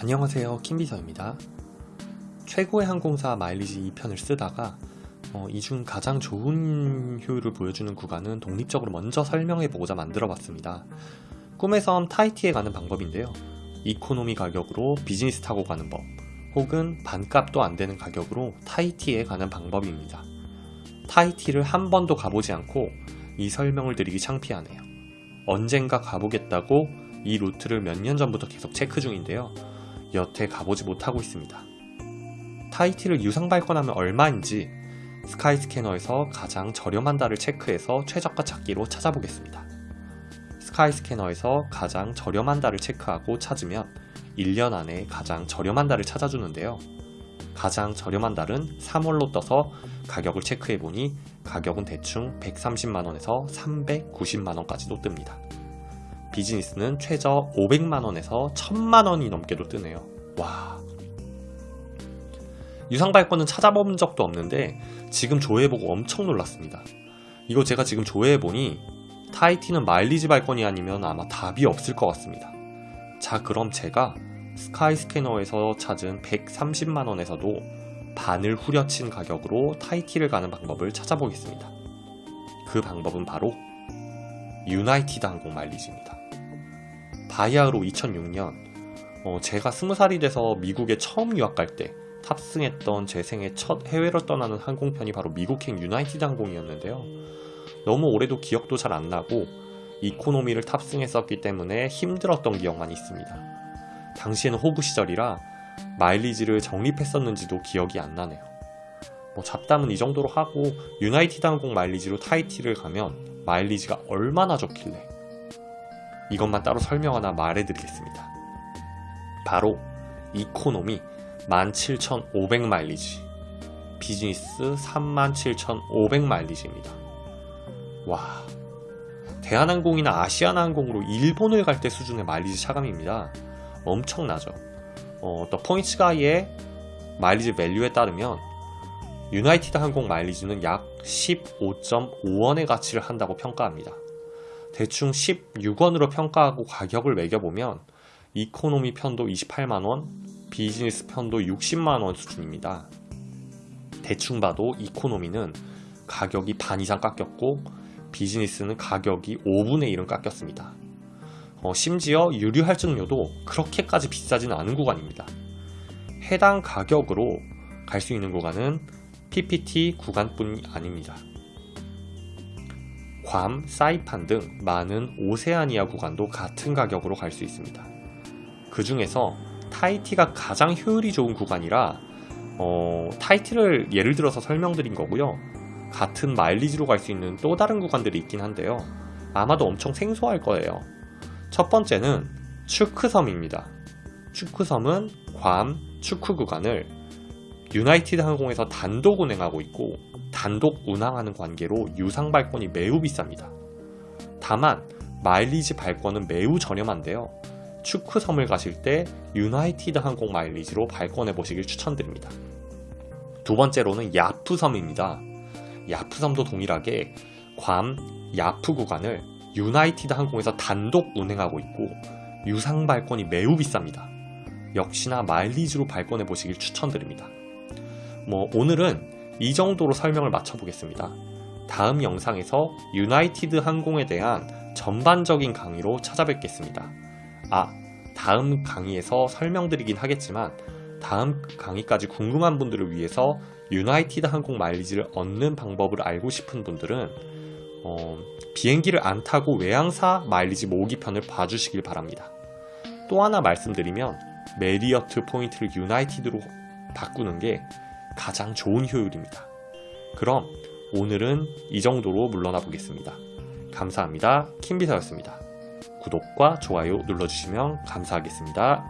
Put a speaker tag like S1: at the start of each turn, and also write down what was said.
S1: 안녕하세요 킴비서입니다. 최고의 항공사 마일리지 2편을 쓰다가 어, 이 중 가장 좋은 효율을 보여주는 구간은 독립적으로 먼저 설명해보고자 만들어봤습니다. 꿈의 섬 타이티에 가는 방법인데요. 이코노미 가격으로 비즈니스 타고 가는 법 혹은 반값도 안되는 가격으로 타이티에 가는 방법입니다. 타이티를 한 번도 가보지 않고 이 설명을 드리기 창피하네요. 언젠가 가보겠다고 이 루트를 몇 년 전부터 계속 체크 중인데요 여태 가보지 못하고 있습니다. 타이티를 유상 발권하면 얼마인지 Skyscanner에서 가장 저렴한 달을 체크해서 최저가 찾기로 찾아보겠습니다. Skyscanner에서 가장 저렴한 달을 체크하고 찾으면 1년 안에 가장 저렴한 달을 찾아주는데요. 가장 저렴한 달은 3월로 떠서 가격을 체크해보니 가격은 대충 130만원에서 390만원까지도 뜹니다. 비즈니스는 최저 500만원에서 1000만원이 넘게도 뜨네요. 와. 유상 발권은 찾아본 적도 없는데 지금 조회해보고 엄청 놀랐습니다. 이거 제가 지금 조회해보니 타이티는 마일리지 발권이 아니면 아마 답이 없을 것 같습니다. 자 그럼 제가 스카이 스캐너에서 찾은 130만원에서도 반을 후려친 가격으로 타이티를 가는 방법을 찾아보겠습니다. 그 방법은 바로 United 항공 마일리지입니다. 바야흐로 2006년 어, 제가 20살이 돼서 미국에 처음 유학 갈 때 탑승했던 제 생애 첫 해외로 떠나는 항공편이 바로 미국행 United 항공이었는데요. 너무 오래돼 기억도 잘 안 나고 이코노미를 탑승했었기 때문에 힘들었던 기억만 있습니다. 당시에는 호구 시절이라 마일리지를 적립했었는지도 기억이 안 나네요. 뭐 잡담은 이 정도로 하고 United 항공 마일리지로 타이티를 가면 마일리지가 얼마나 좋길래 이것만 따로 설명 하나 말해드리겠습니다. 바로 이코노미 17,500 마일리지 비즈니스 37,500 마일리지입니다. 와 대한항공이나 아시아나항공으로 일본을 갈 때 수준의 마일리지 차감입니다. 엄청나죠. 어, The Points Guy의 마일리지 value에 따르면 United 항공 마일리지는 약 15.5원의 가치를 한다고 평가합니다. 대충 16원으로 평가하고 가격을 매겨보면 이코노미 편도 28만원, 비즈니스 편도 60만원 수준입니다. 대충 봐도 이코노미는 가격이 반 이상 깎였고 비즈니스는 가격이 5분의 1은 깎였습니다. 어, 심지어 유류 할증료도 그렇게까지 비싸지는 않은 구간입니다. 해당 가격으로 갈 수 있는 구간은 PPT 구간뿐이 아닙니다. 괌, 사이판 등 많은 오세아니아 구간도 같은 가격으로 갈 수 있습니다. 그 중에서 타이티가 가장 효율이 좋은 구간이라 어, 타이티를 예를 들어서 설명드린 거고요. 같은 마일리지로 갈 수 있는 또 다른 구간들이 있긴 한데요. 아마도 엄청 생소할 거예요. 첫 번째는 추크섬입니다. 추크섬은 괌 추크 구간을 유나이티드 항공에서 단독 운행하고 있고 단독 운항하는 관계로 유상 발권이 매우 비쌉니다. 다만 마일리지 발권은 매우 저렴한데요. 추크섬을 가실 때 유나이티드 항공 마일리지로 발권해 보시길 추천드립니다. 두 번째로는 야프 섬입니다. 야프 섬도 동일하게 괌, 야프 구간을 유나이티드 항공에서 단독 운행하고 있고 유상 발권이 매우 비쌉니다. 역시나 마일리지로 발권해 보시길 추천드립니다. 뭐 오늘은 이 정도로 설명을 마쳐보겠습니다. 다음 영상에서 유나이티드 항공에 대한 전반적인 강의로 찾아뵙겠습니다. 아, 다음 강의에서 설명드리긴 하겠지만 다음 강의까지 궁금한 분들을 위해서 United 항공 마일리지를 얻는 방법을 알고 싶은 분들은 어, 비행기를 안 타고 외항사 마일리지 모으기 편을 봐주시길 바랍니다. 또 하나 말씀드리면 메리어트 포인트를 United로 바꾸는 게 가장 좋은 효율입니다. 그럼 오늘은 이 정도로 물러나 보겠습니다. 감사합니다. 킴비서였습니다. 구독과 좋아요 눌러주시면 감사하겠습니다.